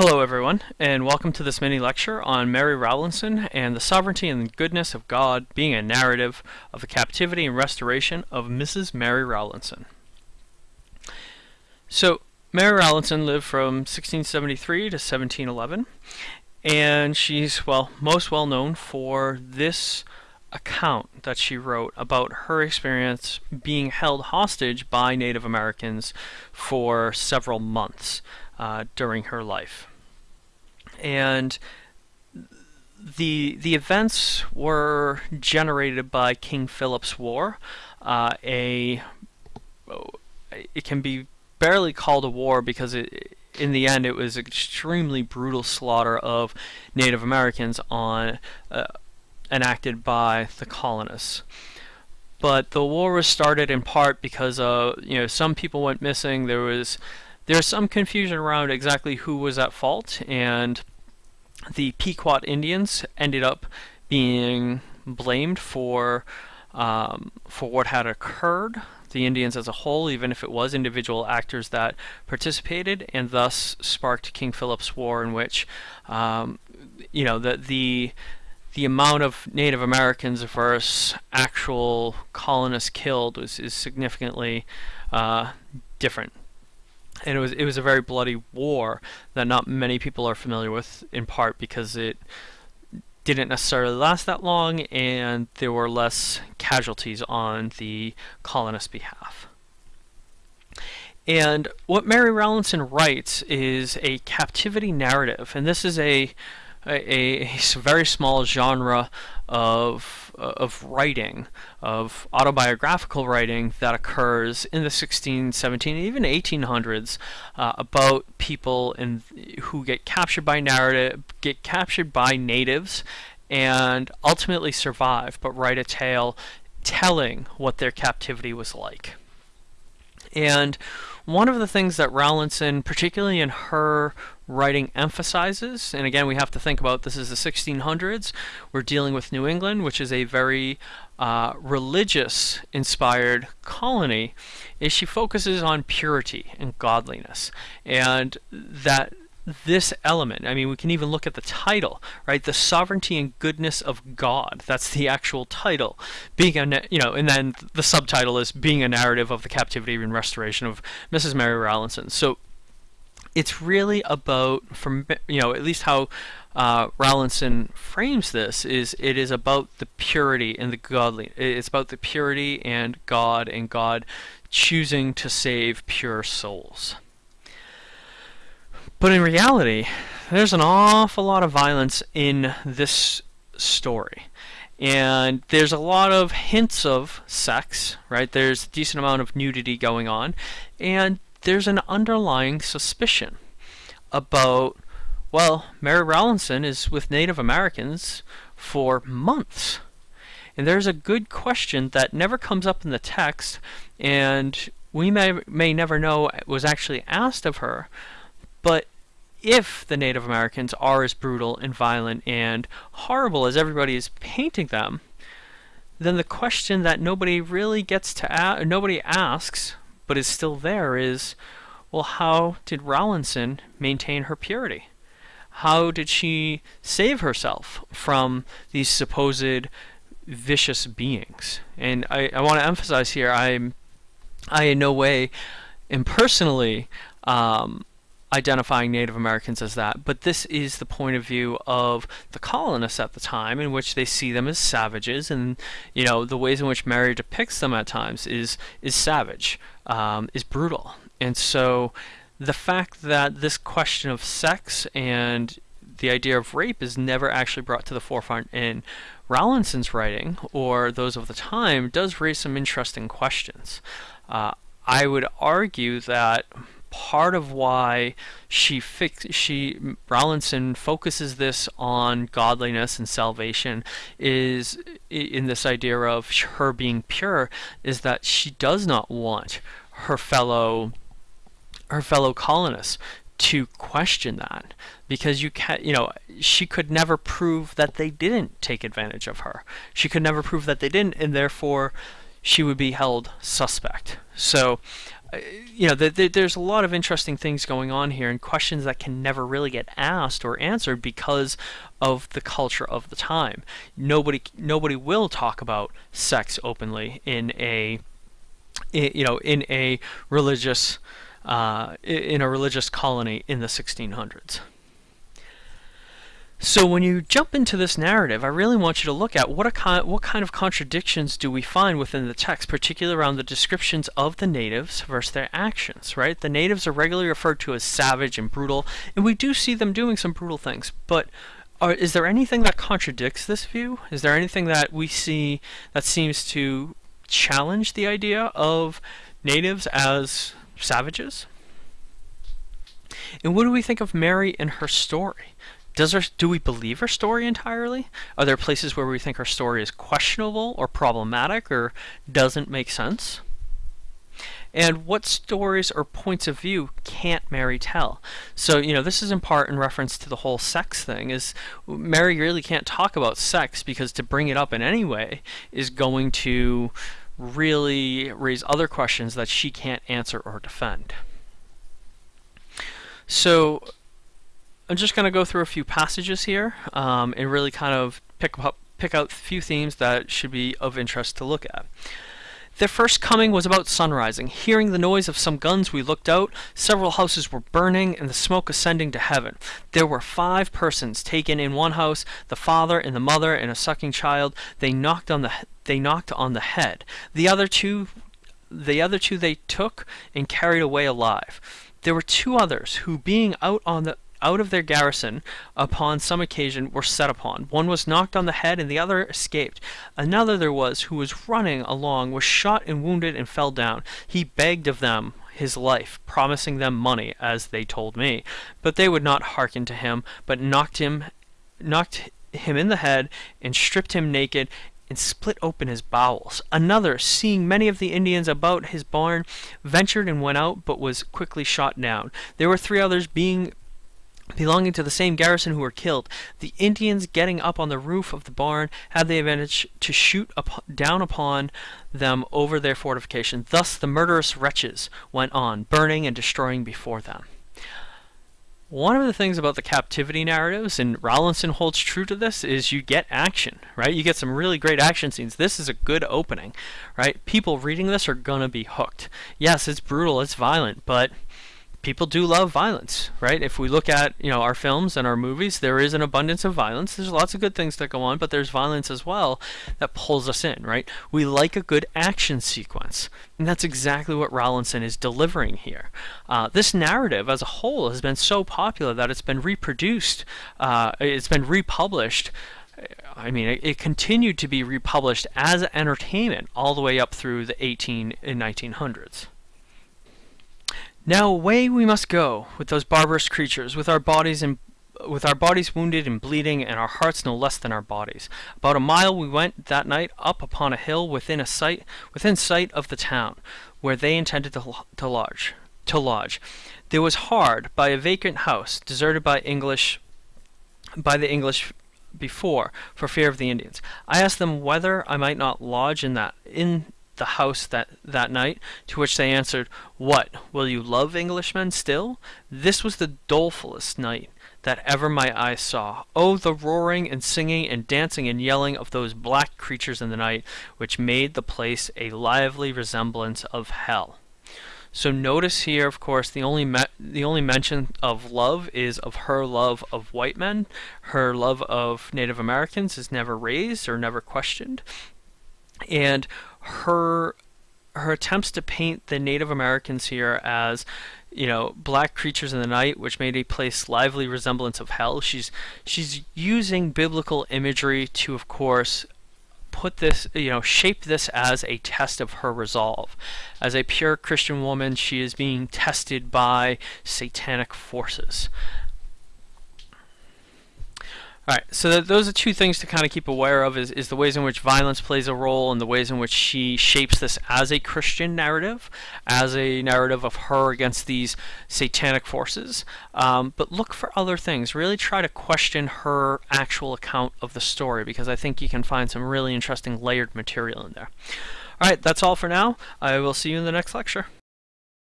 Hello everyone, and welcome to this mini lecture on Mary Rowlandson and the sovereignty and goodness of God being a narrative of the captivity and restoration of Mrs. Mary Rowlandson. So, Mary Rowlandson lived from 1673 to 1711, and she's, well, most well known for this account that she wrote about her experience being held hostage by Native Americans for several months uh, during her life. And the the events were generated by King Philip's War, uh, a it can be barely called a war because it, in the end it was extremely brutal slaughter of Native Americans on uh, enacted by the colonists. But the war was started in part because uh, you know some people went missing. There was there's some confusion around exactly who was at fault, and the Pequot Indians ended up being blamed for um, for what had occurred. The Indians as a whole, even if it was individual actors that participated, and thus sparked King Philip's War, in which um, you know the the the amount of Native Americans versus actual colonists killed was is significantly uh, different and it was it was a very bloody war that not many people are familiar with in part because it didn't necessarily last that long and there were less casualties on the colonists' behalf. And what Mary Rowlandson writes is a captivity narrative, and this is a a, a very small genre of of writing, of autobiographical writing that occurs in the 16, 17, even 1800s uh, about people in, who get captured by narrative, get captured by natives, and ultimately survive, but write a tale telling what their captivity was like. And one of the things that Rowlandson, particularly in her writing emphasizes, and again we have to think about this is the 1600s, we're dealing with New England, which is a very uh, religious inspired colony, is she focuses on purity and godliness. And that this element, I mean, we can even look at the title, right? The sovereignty and goodness of God. That's the actual title. Being a, you know, and then the subtitle is being a narrative of the captivity and restoration of Mrs. Mary Rowlandson. So it's really about, from you know, at least how uh, frames this is it is about the purity and the godly. It's about the purity and God and God choosing to save pure souls. But in reality, there's an awful lot of violence in this story. And there's a lot of hints of sex, right? There's a decent amount of nudity going on. And there's an underlying suspicion about, well, Mary Rowlandson is with Native Americans for months. And there's a good question that never comes up in the text, and we may, may never know was actually asked of her, but if the Native Americans are as brutal and violent and horrible as everybody is painting them, then the question that nobody really gets to ask, nobody asks, but is still there is, well, how did Rowlandson maintain her purity? How did she save herself from these supposed vicious beings? And I, I want to emphasize here, I'm, I in no way am personally um, identifying Native Americans as that, but this is the point of view of the colonists at the time, in which they see them as savages, and you know the ways in which Mary depicts them at times is is savage, um, is brutal, and so the fact that this question of sex and the idea of rape is never actually brought to the forefront in Rowlandson's writing or those of the time does raise some interesting questions. Uh, I would argue that part of why she fix she Rowlandson focuses this on godliness and salvation is in this idea of her being pure is that she does not want her fellow her fellow colonists to question that because you can you know she could never prove that they didn't take advantage of her she could never prove that they didn't and therefore she would be held suspect. So, you know, the, the, there's a lot of interesting things going on here and questions that can never really get asked or answered because of the culture of the time. Nobody, nobody will talk about sex openly in a, you know, in a religious, uh, in a religious colony in the 1600s. So when you jump into this narrative, I really want you to look at what, a what kind of contradictions do we find within the text, particularly around the descriptions of the natives versus their actions, right? The natives are regularly referred to as savage and brutal, and we do see them doing some brutal things, but are, is there anything that contradicts this view? Is there anything that we see that seems to challenge the idea of natives as savages? And what do we think of Mary and her story? Does our, do we believe her story entirely? Are there places where we think her story is questionable or problematic or doesn't make sense? And what stories or points of view can't Mary tell? So, you know, this is in part in reference to the whole sex thing, is Mary really can't talk about sex because to bring it up in any way is going to really raise other questions that she can't answer or defend. So I'm just going to go through a few passages here um, and really kind of pick up pick out a few themes that should be of interest to look at. Their first coming was about sunrising. Hearing the noise of some guns, we looked out. Several houses were burning and the smoke ascending to heaven. There were five persons taken in one house, the father and the mother and a sucking child. They knocked on the they knocked on the head. The other two the other two they took and carried away alive. There were two others who being out on the out of their garrison upon some occasion were set upon. One was knocked on the head and the other escaped. Another there was who was running along was shot and wounded and fell down. He begged of them his life, promising them money, as they told me. But they would not hearken to him, but knocked him knocked him in the head and stripped him naked and split open his bowels. Another, seeing many of the Indians about his barn, ventured and went out, but was quickly shot down. There were three others being belonging to the same garrison who were killed. The Indians getting up on the roof of the barn had the advantage to shoot up, down upon them over their fortification. Thus the murderous wretches went on, burning and destroying before them. One of the things about the captivity narratives, and Rowlandson holds true to this, is you get action, right? You get some really great action scenes. This is a good opening, right? People reading this are to be hooked. Yes, it's brutal, it's violent, but people do love violence, right? If we look at, you know, our films and our movies, there is an abundance of violence. There's lots of good things that go on, but there's violence as well that pulls us in, right? We like a good action sequence. And that's exactly what Rowlandson is delivering here. Uh, this narrative as a whole has been so popular that it's been reproduced, uh, it's been republished I mean, it, it, continued to be republished as entertainment all the way up through the 18 and 1900s. Now away we must go with those barbarous creatures, with our bodies and with our bodies wounded and bleeding, and our hearts no less than our bodies. About a mile we went that night up upon a hill within a sight within sight of the town, where they intended to, to lodge. To lodge. There was hard by a vacant house, deserted by English by the English before, for fear of the Indians. I asked them whether I might not lodge in that in the house that, that night, to which they answered, What, will you love Englishmen still? This was the dolefullest night that ever my eyes saw. Oh, the roaring and singing and dancing and yelling of those black creatures in the night, which made the place a lively resemblance of hell. So notice here, of course, the only the only mention of love is of her love of white men. Her love of Native Americans is never raised or never questioned. And her her attempts to paint the Native Americans here as you know black creatures in the night which made a place lively resemblance of hell. She's she's using biblical imagery to of course put this you know shape this as a test of her resolve. As a pure christian woman she is being tested by satanic forces all right, so those are two things to kind of keep aware of is, is the ways in which violence plays a role and the ways in which she shapes this as a Christian narrative, as a narrative of her against these satanic forces. Um, but look for other things. Really try to question her actual account of the story because I think you can find some really interesting layered material in there. Alright, that's all for now. I will see you in the next lecture.